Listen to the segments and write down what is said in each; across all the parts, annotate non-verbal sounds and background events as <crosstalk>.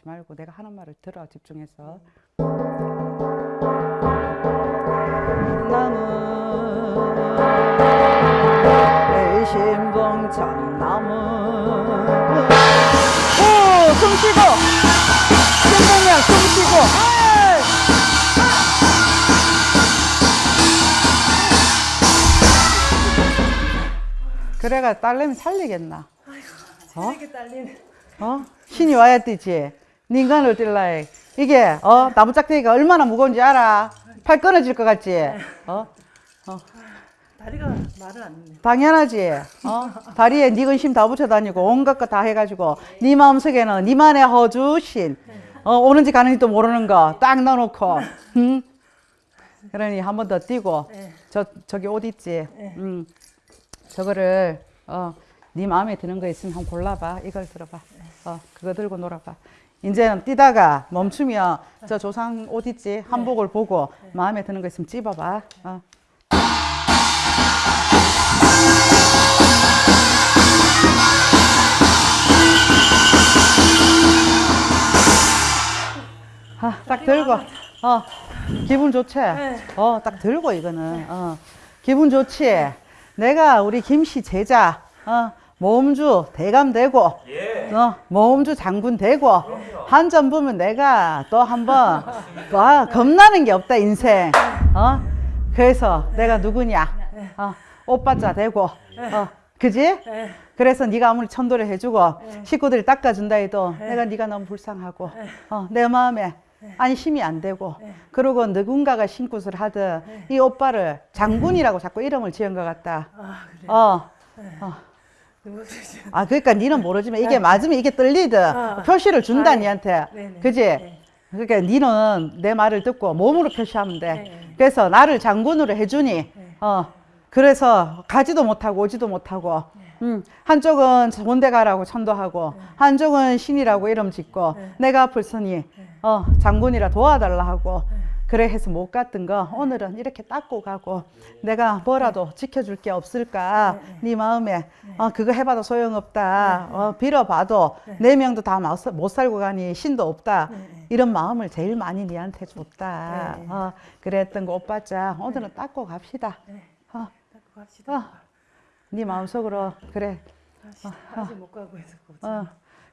하지 말고 내가 하는 말을 들어 집중해서 나무 신봉 참나무 오숨 쉬고 신봉이야 숨 쉬고. 그래가 딸내미 살리겠나 어? 이게 딸리네. 어? 신이 와야 되지. 인간을 뛸라해. 이게 어 나무 짝대기가 얼마나 무거운지 알아. 팔 끊어질 것 같지. 어? 다리가 말을 안 듣네. 당연하지. 어? 다리에 네 근심 다 붙여 다니고 온갖 거 다 해가지고 네 마음속에는 니만의 허주신 어, 오는지 가는지도 모르는 거 딱 넣어놓고. 응? 그러니 한 번 더 뛰고 네. 저 저기 옷 있지. 응. 저거를 어, 네 마음에 드는 거 있으면 한번 골라봐. 이걸 들어봐. 어, 그거 들고 놀아봐. 이제는 뛰다가 멈추면 저 조상 옷 있지 한복을 보고 마음에 드는 거 있으면 찝어봐. 어. 아, 딱 들고, 어, 기분 좋지? 어, 딱 들고, 이거는, 어, 기분 좋지? 내가 우리 김씨 제자, 어, 모음주 대감 되고, 어, 모음주 장군 되고, 한 점 보면 내가 또 한 번, 와, 겁나는 게 없다, 인생. 어, 그래서 내가 누구냐? 어, 오빠자 되고, 어, 그지? 네. 그래서 네가 아무리 천도를 해주고 식구들이 닦아준다 해도 내가 네가 너무 불쌍하고 어, 내 마음에 안심이 안 되고 그러고 누군가가 신굿을 하듯 이 오빠를 장군이라고 자꾸 이름을 지은 것 같다. 아. 어. 어. 아 그러니까 니는 모르지만 이게 맞으면 이게 떨리듯 어. 표시를 준다 아, 네. 니한테 네네. 그지? 네. 그러니까 니는 내 말을 듣고 몸으로 표시하면 돼. 네. 그래서 나를 장군으로 해주니 어 그래서 가지도 못하고 오지도 못하고 음, 한쪽은 본대 가라고 천도하고 한쪽은 신이라고 이름 짓고 내가 앞을 서니 어 장군이라 도와달라 하고 그래 해서 못 갔던 거 오늘은 이렇게 닦고 가고 내가 뭐라도 지켜줄 게 없을까? 네 마음에. 어 그거 해봐도 소용없다. 어 빌어봐도 네. 명도 다 못 살고 가니 신도 없다. 이런 마음을 제일 많이 니한테 줬다. 네. 어 그랬던 거 오빠자 오늘은 닦고 갑시다. 네. 어, 닦고 갑시다. 어. 네 마음속으로 그래. 다시 다시 못 가고 해서. 어,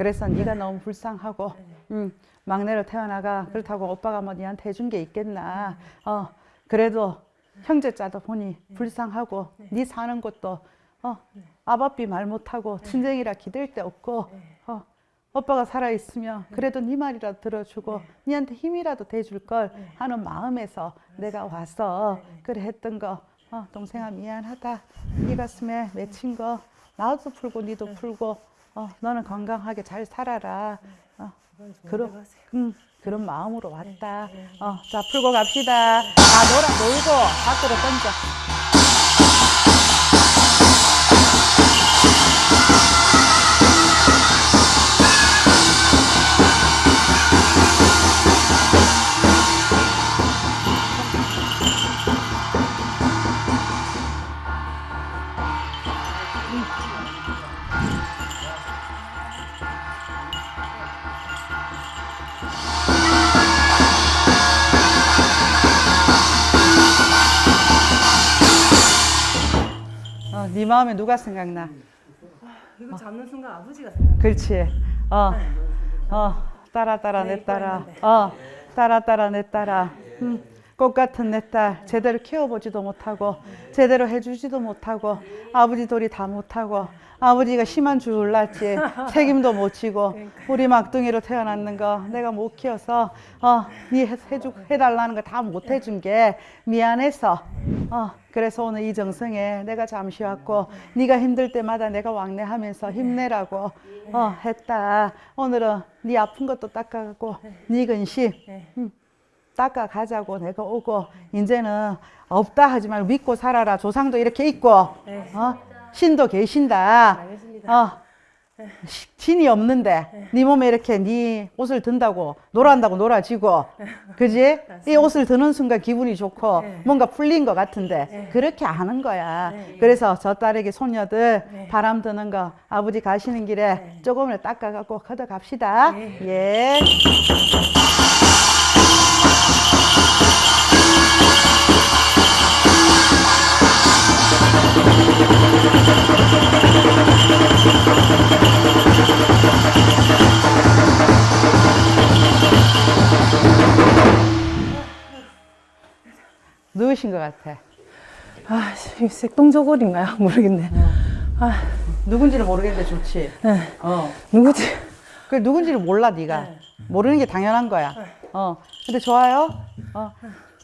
그래서 네가 너무 불쌍하고 음, 막내로 태어나가. 그렇다고 오빠가 뭐 니한테 해준 게 있겠나? 어, 그래도 형제자도 보니 불쌍하고 네. 사는 것도 어, 아바삐 말 못하고 친정이라 기댈 데 없고 어, 오빠가 살아있으면 그래도 네 말이라도 들어주고 니한테 힘이라도 대줄 걸 하는 마음에서 내가 와서 그래 했던 거. 어, 동생아 미안하다. 네 가슴에 맺힌 거. 나도 풀고 니도 풀고 어, 너는 건강하게 잘 살아라. 어, 가세요. 음, 그런 마음으로 왔다. 어, 자 풀고 갑시다. 다 놀아 놀고. 밖으로 던져. 어, 네 마음에 누가 생각나 이거 잡는 순간 아버지가 생각나. 그렇지. 어, 어, 따라 따라 내 따라. 어, 따라 따라 내 따라. 음, 꽃 같은 내 딸 제대로 키워보지도 못하고 제대로 해주지도 못하고 아버지 돌이 다 못하고 아버지가 심한 줄 몰랐지 책임도 못 지고 우리 막둥이로 태어났는 거 내가 못 키워서 어니 해주 해달라는 거 다 못 해준 게 미안해서. 어 그래서 오늘 이 정성에 내가 잠시 왔고 네가 힘들 때마다 내가 왕래하면서 힘내라고 어 했다. 오늘은 네 아픈 것도 닦아가고 네. 근심. 음, 닦아 가자고 내가 오고 이제는 없다 하지 말고 믿고 살아라 조상도 이렇게 있고 네. 어 신도 계신다. 어 시- 진이 없는데 네 몸에 이렇게 네 옷을 든다고 놀아한다고 놀아지고 그지? 이 옷을 드는 순간 기분이 좋고 네. 뭔가 풀린 것 같은데 네. 그렇게 하는 거야. 네. 그래서 저 딸에게 손녀들 네. 바람 드는 거 아버지 가시는 길에 네. 조금을 닦아갖고 걷어갑시다. 네. 예. 누구신 것 같아? 아, 이 색동저골인가요? <laughs> 모르겠네. 아, 누군지는 모르겠는데 좋지. 네. 어. 누구지? 그 누군지를 몰라 네가. 네. 모르는 게 당연한 거야. 어. 근데 좋아요. 어.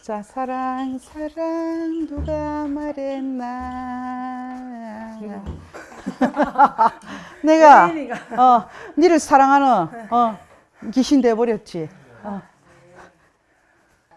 자, 사랑 사랑 누가 말했나. <laughs> 내가. 어, 니를 사랑하는 어, 귀신 돼 버렸지. 어.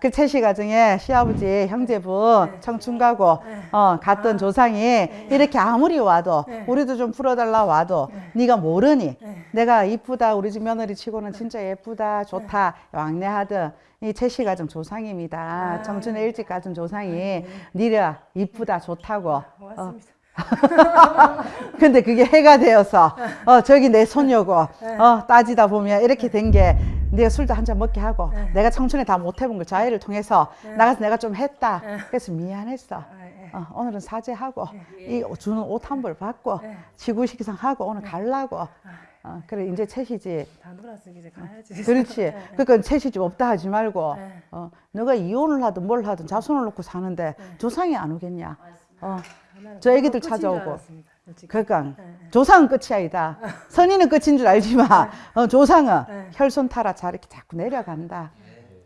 그 채시 가정에 시아버지 형제분 청춘 가고 어, 갔던 조상이 이렇게 아무리 와도 네. 우리도 좀 풀어달라 와도 네 가 모르니 네. 내가 이쁘다 우리 집 며느리 치고는 진짜 예쁘다 좋다 왕래하던 이 채시 가정 조상입니다. 청춘에 일찍 가진 조상이 니가 이쁘다 좋다고. 어, 고맙습니다. <laughs> 근데 그게 해가 되어서 어 저기 내 손녀고 어 따지다 보면 이렇게 된게 네가 술도 한 잔 먹게 하고 네. 내가 청춘에 다 못 해본 걸 자해를 통해서 네. 나가서 내가 좀 했다 네. 그래서 미안했어 아, 예. 어, 오늘은 사죄하고 이 주는 옷 한 벌 받고 네. 지구식상 하고 오늘 갈라고 어, 그래 이제 채시지 다 놀았으니 이제 가야지. 그렇지. <laughs> 그러니까 채시집 없다 하지 말고 네. 어, 너가 이혼을 하든 뭘 하든 자손을 놓고 사는데 조상이 안 오겠냐 어, 저 애기들 찾아오고. 솔직히. 그러니까 네, 네. 조상은 끝이 아니다. <laughs> 선의는 끝인 줄 알지만 어, 조상은 네. 혈손 타라 자 이렇게 자꾸 내려간다.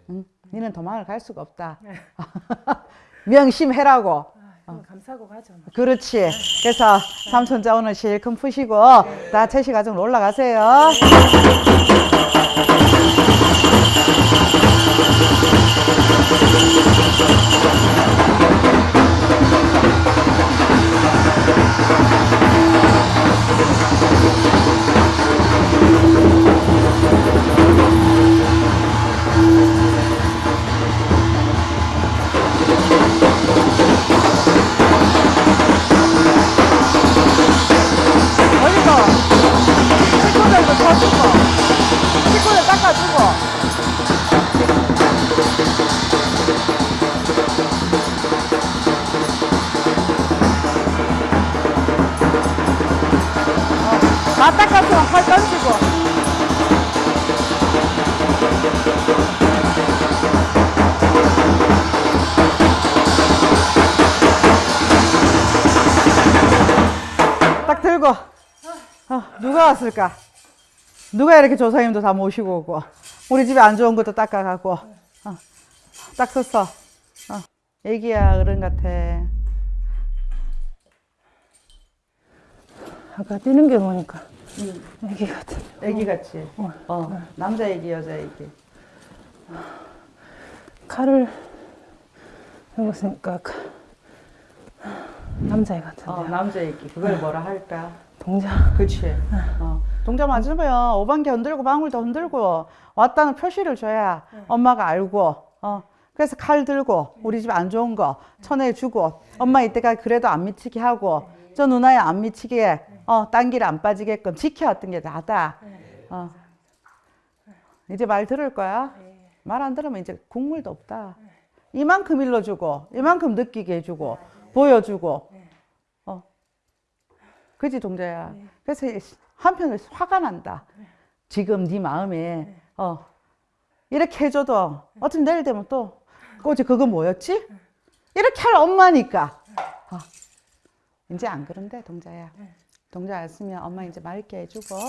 응? 니는 도망을 갈 수가 없다. 네. <laughs> 명심해라고. 아, 이거 감사하고 가죠. 뭐. 그렇지. 그래서 삼손자 오늘 실컷 푸시고 다 채시 가정으로 올라가세요. 던지고. 딱 들고. 어, 누가 왔을까? 누가 이렇게 조사님도 다 모시고 오고 우리 집에 안 좋은 것도 닦아가고 어, 딱 섰어. 어, 애기야 어른 같아. 아까 뛰는 게 보니까 애기 같은. 애기 같지? 어, 남자 애기 여자 애기. 칼을 해보니까 남자애 같은데요. 어, 남자 애기. 그걸 뭐라 할까? 동자. 그치. 어, 동자 맞으면 오반기 흔들고 방울도 흔들고 왔다는 표시를 줘야 엄마가 알고 어, 그래서 칼 들고 우리 집 안 좋은 거 쳐내주고 엄마 이때가 그래도 안 미치게 하고 저 누나야 안 미치게 어, 딴 길 안 빠지게끔 지켜왔던 게 나다. 어. 이제 말 들을 거야? 말 안 들으면 이제 국물도 없다. 이만큼 일러주고 이만큼 느끼게 해주고 보여주고. 어. 그지 동자야? 그래서 한편으로 화가 난다. 지금 네 마음에. 어. 이렇게 해줘도 어차피 내일 되면 또 꼬지 그거 뭐였지? 이렇게 할 엄마니까. 어. 이제 안 그런데 동자야 동자 알았으면 엄마 이제 맑게 해주고 어.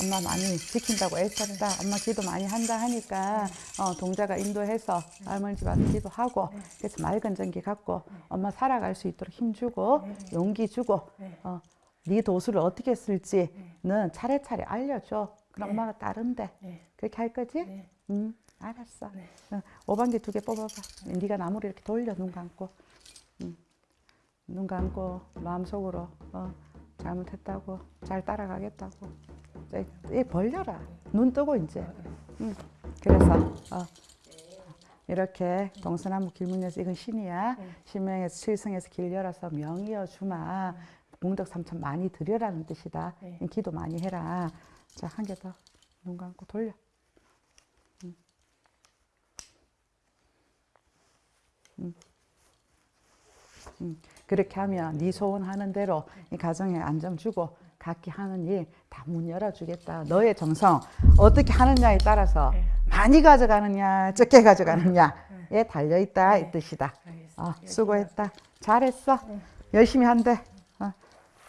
엄마 많이 지킨다고 애썼다. 엄마 기도 많이 한다 하니까 어, 동자가 인도해서 할머니 집 와서 기도하고 그래서 맑은 전기 갖고 엄마 살아갈 수 있도록 힘주고 용기 주고 어, 네 도수를 어떻게 쓸지는 차례차례 알려줘. 그럼 엄마가. 네. 그렇게 할 거지? 네. 응, 알았어. 어, 오반기 두 개 뽑아봐. 네가 나무를 이렇게 돌려 눈 감고. 응. 눈 감고 마음속으로 어, 잘못했다고 잘 따라가겠다고 이 벌려라 눈 뜨고 이제 응. 그래서 어. 이렇게 동서남북 길문에서 이건 신이야 신명에서 칠성에서 길 열어서 명이어 주마 공덕 삼천 많이 드려라는 뜻이다 네. 기도 많이 해라 자 한 개 더 눈 감고 돌려 응. 응. 응. 그렇게 하면 네 소원하는 대로 이 가정에 안정 주고 각기 하는 일 다 문 열어주겠다. 너의 정성 어떻게 하느냐에 따라서 네. 많이 가져가느냐 적게 가져가느냐에 달려 있다 이 뜻이다. 알겠습니다. 어, 수고했다. 잘했어. 열심히 한대. 어.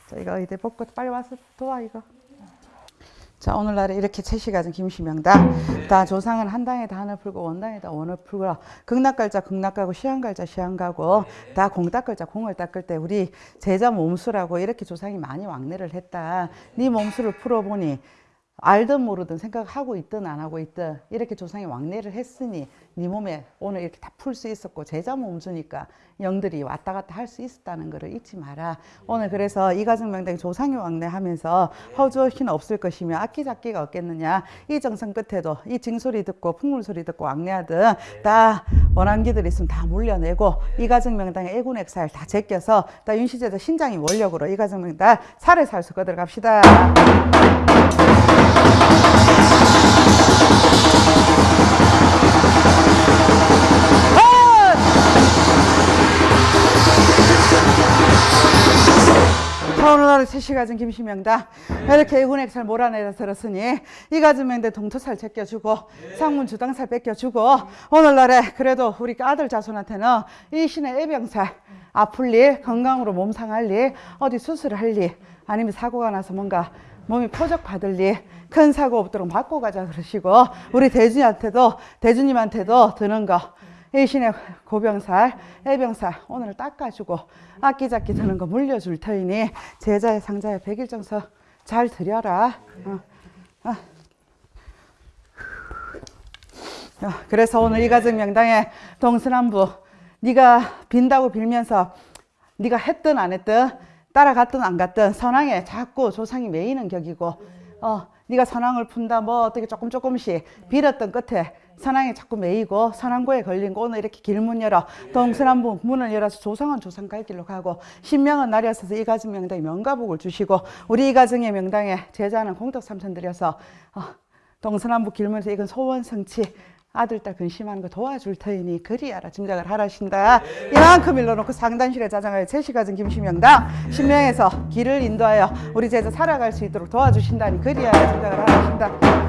자, 이거 이제 벗고 빨리 와서 도와 이거. 자 오늘날에 이렇게 채시가진 김시명다. 다 조상은 한 당에 다 한을 풀고 원당에 다 원을 풀고 극락갈자 극락가고 시한갈자 시한가고 다공 닦을 자 공을 닦을 때 우리 제자 몸수라고 이렇게 조상이 많이 왕래를 했다. 네 몸수를 풀어보니 알든 모르든 생각하고 있든 안 하고 있든 이렇게 조상이 왕래를 했으니 네 몸에 오늘 이렇게 다 풀 수 있었고 제자 몸수니까 영들이 왔다 갔다 할 수 있었다는 것을 잊지 마라. 오늘 그래서 이가정 명당이 조상이 왕래하면서 허주신 없을 것이며 악기잡기가 없겠느냐. 이 정성 끝에도 이 징소리 듣고 풍물 소리 듣고 왕래하든 다 원한기들 있으면 다 물려내고 이가정 명당의 애군 액살 다 제껴서 다 윤시제도 신장이 원력으로 이가정 명당 살을 살수 거들어 갑시다. 자, 오늘날 셋이 가진 김시명다. 이렇게 애군액살 몰아내서 들었으니 이 명대 동토살 제껴주고 상문 주당살 뺏겨주고 오늘날에 그래도 우리 아들 자손한테는 이 신의 애병살 아플 일, 건강으로 몸 상할 일, 어디 수술을 할 일, 아니면 사고가 나서 뭔가 몸이 포적 받을 일, 큰 사고 없도록 막고 가자 그러시고 우리 대주님한테도 대주님한테도 드는 거 일신의 고병살, 애병살 오늘 닦아주고 악기잡기 드는 거 물려줄 터이니 제자의 상자의 백일정서 잘 드려라. 어. 어. 어, 그래서 오늘 이 가정 명당에 동서남부 네가 빈다고 빌면서 네가 했든 안 했든 따라갔든 안 갔든 선왕에 자꾸 조상이 매이는 격이고 어 네가 선왕을 푼다 뭐 어떻게 조금 조금씩 빌었던 끝에 선왕에 자꾸 매이고 선왕고에 걸린 거 오늘 이렇게 길문 열어. 동서남북 문을 열어서 조상은 조상 갈 길로 가고 신명은 없어서 이 가정 명당에 명가복을 주시고 우리 이 가정의 명당에 제자는 공덕 삼천 드려서 어, 동서남북 길문에서 이건 소원 성취 아들 딸 근심하는 거 도와줄 터이니 그리 알아 짐작을 하라신다. 이만큼 일러놓고 상단실에 자장하여 제시 가진 김시명당 신명에서 길을 인도하여 우리 제자 살아갈 수 있도록 도와주신다니 그리 알아 짐작을 하라신다